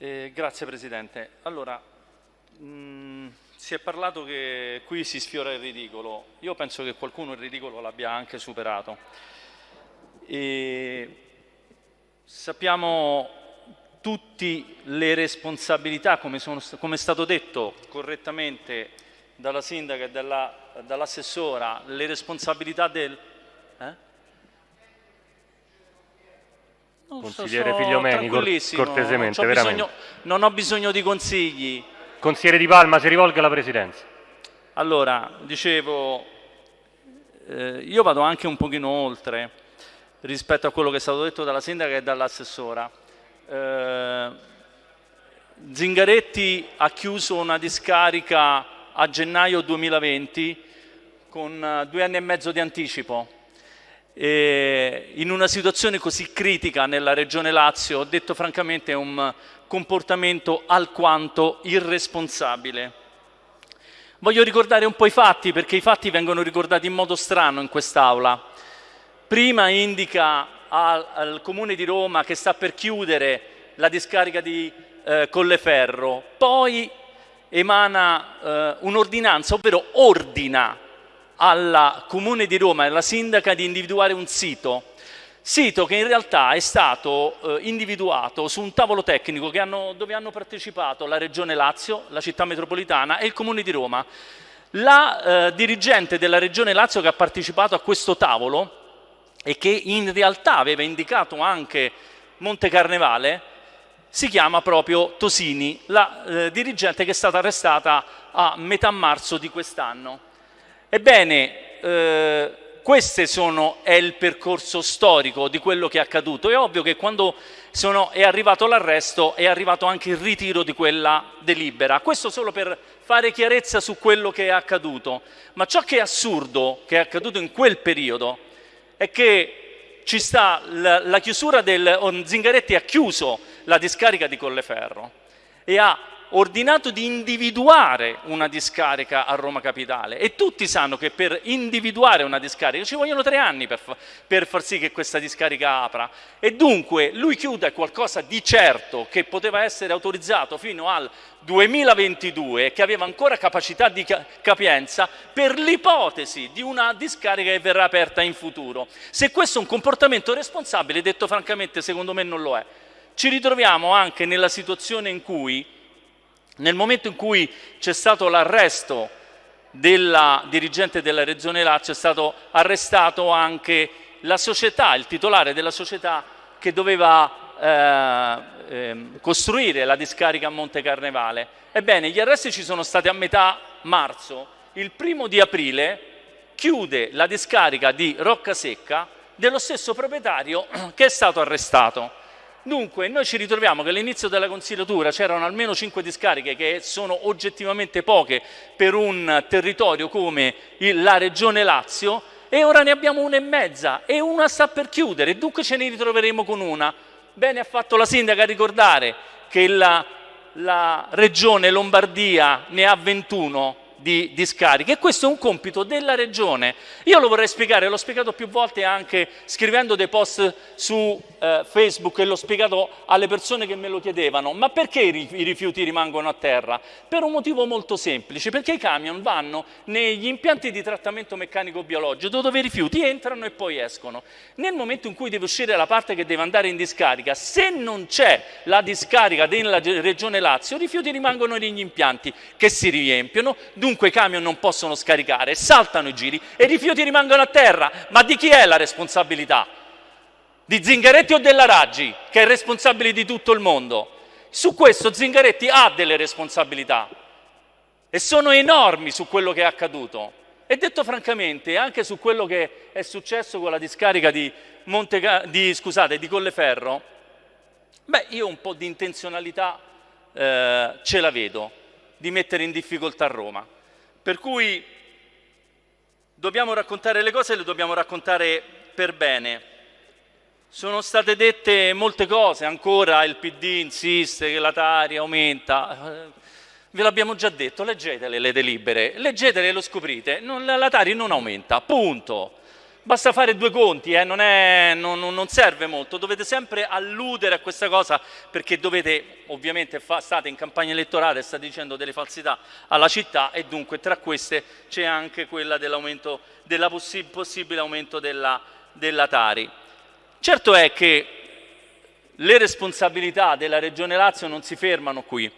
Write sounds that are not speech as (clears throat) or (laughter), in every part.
Eh, grazie Presidente. Allora, mh, mm, si è parlato che qui si sfiora il ridicolo. Io penso che qualcuno il ridicolo l'abbia anche superato. E sappiamo tutti le responsabilità, come, sono, come, è stato detto correttamente dalla sindaca e dall'assessora, le responsabilità del... Eh? Consigliere so, Figliomeni, cortesemente, non ho, bisogno, non ho bisogno di consigli. Consigliere Di Palma, si rivolga alla Presidenza. Allora, dicevo, eh, io vado anche un pochino oltre rispetto a quello che è stato detto dalla sindaca e dall'assessora. Eh, Zingaretti ha chiuso una discarica a gennaio 2020 con eh, due anni e mezzo di anticipo e in una situazione così critica nella regione Lazio, ho detto francamente è un comportamento alquanto irresponsabile. Voglio ricordare un po' i fatti, perché i fatti vengono ricordati in modo strano in quest'Aula. Prima indica al, al, Comune di Roma che sta per chiudere la discarica di eh, Colleferro, poi emana eh, un'ordinanza, ovvero ordina al Comune di Roma e alla Sindaca di individuare un sito, sito che in realtà è stato eh, individuato su un tavolo tecnico hanno, dove hanno partecipato la Regione Lazio, la città metropolitana e il Comune di Roma. La eh, dirigente della Regione Lazio che ha partecipato a questo tavolo e che in realtà aveva indicato anche Monte Carnevale, si chiama proprio Tosini, la eh, dirigente che è stata arrestata a metà marzo di quest'anno. Ebbene, eh, questo è il percorso storico di quello che è accaduto. È ovvio che quando sono, è arrivato l'arresto è arrivato anche il ritiro di quella delibera. Questo solo per fare chiarezza su quello che è accaduto. Ma ciò che è assurdo, che è accaduto in quel periodo, è che ci sta la, la chiusura del... Zingaretti ha chiuso la discarica di Colleferro e ha ordinato di individuare una discarica a Roma Capitale e tutti sanno che per individuare una discarica ci vogliono tre anni per, fa per far sì che questa discarica apra e dunque lui chiude qualcosa di certo che poteva essere autorizzato fino al 2022 e che aveva ancora capacità di capienza per l'ipotesi di una discarica che verrà aperta in futuro. Se questo è un comportamento responsabile, detto francamente, secondo me non lo è. Ci ritroviamo anche nella situazione in cui nel momento in cui c'è stato l'arresto della dirigente della Regione Lazio è stato arrestato anche la società, il titolare della società che doveva eh, eh, costruire la discarica a Monte Carnevale. Ebbene, gli arresti ci sono stati a metà marzo. Il primo di aprile chiude la discarica di Roccasecca dello stesso proprietario (clears throat) che è stato arrestato. Dunque noi ci ritroviamo che all'inizio della consigliatura c'erano almeno 5 discariche che sono oggettivamente poche per un territorio come la regione Lazio e ora ne abbiamo una e mezza e una sta per chiudere, dunque ce ne ritroveremo con una. Bene ha fatto la sindaca a ricordare che la, la regione Lombardia ne ha 21 di discariche e questo è un compito della regione. Io lo vorrei spiegare, l'ho spiegato più volte anche scrivendo dei post su eh, Facebook e l'ho spiegato alle persone che me lo chiedevano, ma perché i rifiuti rimangono a terra? Per un motivo molto semplice, perché i camion vanno negli impianti di trattamento meccanico biologico dove i rifiuti entrano e poi escono. Nel momento in cui deve uscire la parte che deve andare in discarica, se non c'è la discarica della regione Lazio, i rifiuti rimangono negli impianti che si riempiono, dunque i camion non possono scaricare, saltano i giri e i rifiuti rimangono a terra. Ma di chi è la responsabilità? Di Zingaretti o della Raggi, che è responsabile di tutto il mondo? Su questo Zingaretti ha delle responsabilità e sono enormi su quello che è accaduto. E detto francamente, anche su quello che è successo con la discarica di, Monte, di, scusate, di Colleferro, beh, io un po' di intenzionalità eh, ce la vedo di mettere in difficoltà Roma. Per cui dobbiamo raccontare le cose e le dobbiamo raccontare per bene. Sono state dette molte cose, ancora il PD insiste che la Tari aumenta. Ve l'abbiamo già detto, leggetele le delibere, leggetele e lo scoprite. Non, la Tari non aumenta, punto. Basta fare due conti, eh? non, è, non, non, serve molto, dovete sempre alludere a questa cosa perché dovete, ovviamente fa, state in campagna elettorale, state dicendo delle falsità alla città e dunque tra queste c'è anche quella dell'aumento, della possi possibile aumento della, della Tari. Certo è che le responsabilità della Regione Lazio non si fermano qui,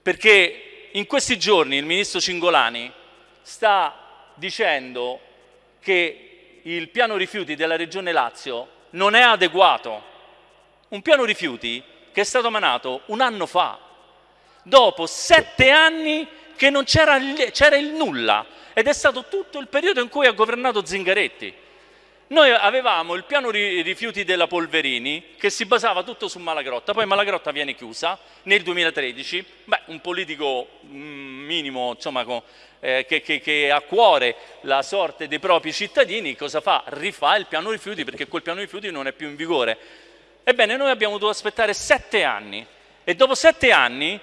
perché in questi giorni il Ministro Cingolani sta dicendo che il piano rifiuti della Regione Lazio non è adeguato. Un piano rifiuti che è stato emanato un anno fa, dopo sette anni che non c'era il nulla ed è stato tutto il periodo in cui ha governato Zingaretti. Noi avevamo il piano rifiuti della Polverini che si basava tutto su Malagrotta, poi Malagrotta viene chiusa nel 2013, beh, un politico mm, minimo insomma, eh, che, che, che ha a cuore la sorte dei propri cittadini, cosa fa? Rifà il piano rifiuti perché quel piano rifiuti non è più in vigore. Ebbene, noi abbiamo dovuto aspettare sette anni e dopo sette anni,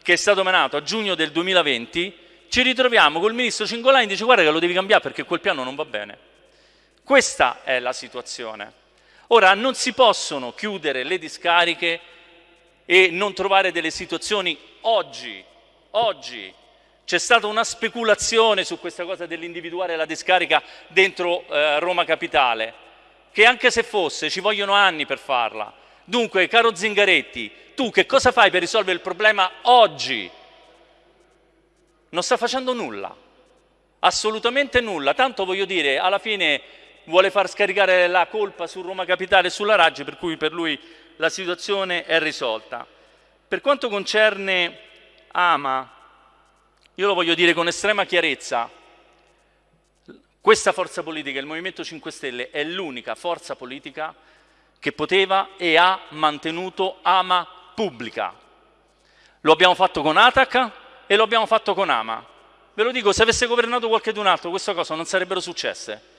che è stato emanato a giugno del 2020, ci ritroviamo col ministro Cingolani e dice guarda che lo devi cambiare perché quel piano non va bene. Questa è la situazione. Ora, non si possono chiudere le discariche e non trovare delle situazioni oggi. Oggi c'è stata una speculazione su questa cosa dell'individuare la discarica dentro eh, Roma Capitale, che anche se fosse ci vogliono anni per farla. Dunque, caro Zingaretti, tu che cosa fai per risolvere il problema oggi? Non sta facendo nulla, assolutamente nulla. Tanto voglio dire, alla fine vuole far scaricare la colpa su Roma Capitale e sulla Raggi, per cui per lui la situazione è risolta. Per quanto concerne Ama, io lo voglio dire con estrema chiarezza, questa forza politica, il Movimento 5 Stelle, è l'unica forza politica che poteva e ha mantenuto Ama pubblica. Lo abbiamo fatto con Atac e lo abbiamo fatto con Ama. Ve lo dico, se avesse governato qualcun altro, queste cose non sarebbero successe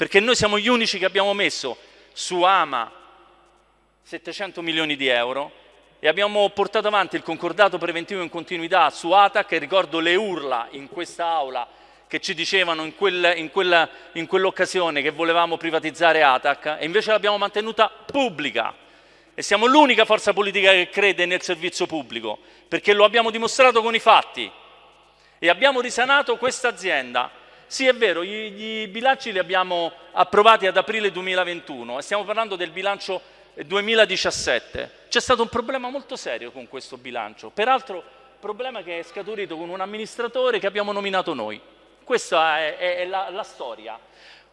perché noi siamo gli unici che abbiamo messo su Ama 700 milioni di euro e abbiamo portato avanti il concordato preventivo in continuità su ATAC e ricordo le urla in questa aula che ci dicevano in, quell'occasione che volevamo privatizzare ATAC e invece l'abbiamo mantenuta pubblica. E siamo l'unica forza politica che crede nel servizio pubblico perché lo abbiamo dimostrato con i fatti. E abbiamo risanato questa azienda sì, è vero, i, bilanci li abbiamo approvati ad aprile 2021 e stiamo parlando del bilancio 2017. C'è stato un problema molto serio con questo bilancio, peraltro problema che è scaturito con un amministratore che abbiamo nominato noi. Questa è, è, è la, la, storia.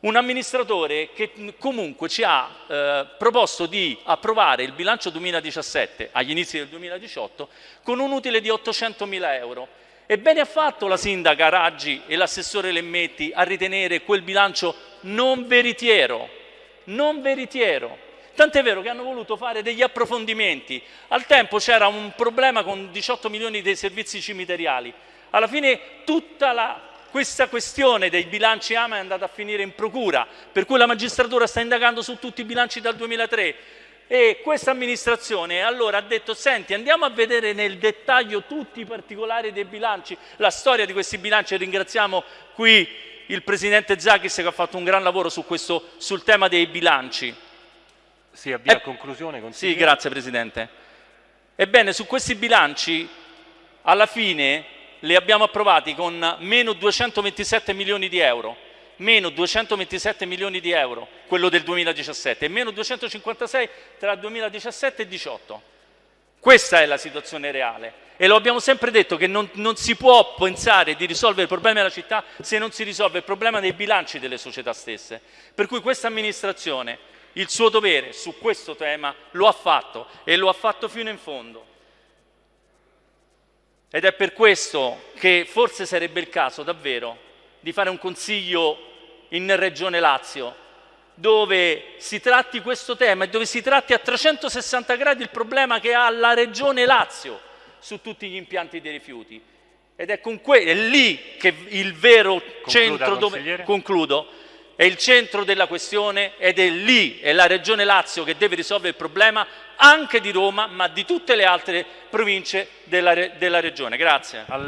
Un amministratore che comunque ci ha eh, proposto di approvare il bilancio 2017 agli inizi del 2018 con un utile di 800 mila euro e bene ha fatto la sindaca Raggi e l'assessore Lemmetti a ritenere quel bilancio non veritiero, non veritiero. Tant'è vero che hanno voluto fare degli approfondimenti. Al tempo c'era un problema con 18 milioni dei servizi cimiteriali. Alla fine tutta la, questa questione dei bilanci AMA è andata a finire in procura, per cui la magistratura sta indagando su tutti i bilanci dal 2003 e questa amministrazione allora ha detto senti andiamo a vedere nel dettaglio tutti i particolari dei bilanci, la storia di questi bilanci e ringraziamo qui il Presidente Zachis che ha fatto un gran lavoro su questo, sul tema dei bilanci. Si avvia a conclusione. Sì, grazie Presidente. Ebbene, su questi bilanci alla fine li abbiamo approvati con meno 227 milioni di euro meno 227 milioni di euro, quello del 2017, e meno 256 tra 2017 e 2018. Questa è la situazione reale e lo abbiamo sempre detto che non, non, si può pensare di risolvere il problema della città se non si risolve il problema dei bilanci delle società stesse. Per cui questa amministrazione il suo dovere su questo tema lo ha fatto e lo ha fatto fino in fondo. Ed è per questo che forse sarebbe il caso davvero di fare un consiglio in Regione Lazio, dove si tratti questo tema e dove si tratti a 360 gradi il problema che ha la Regione Lazio su tutti gli impianti dei rifiuti. Ed è, è lì che il vero Concluda, centro dove... Concludo è il centro della questione ed è lì, è la Regione Lazio che deve risolvere il problema anche di Roma, ma di tutte le altre province della, della Regione. Grazie.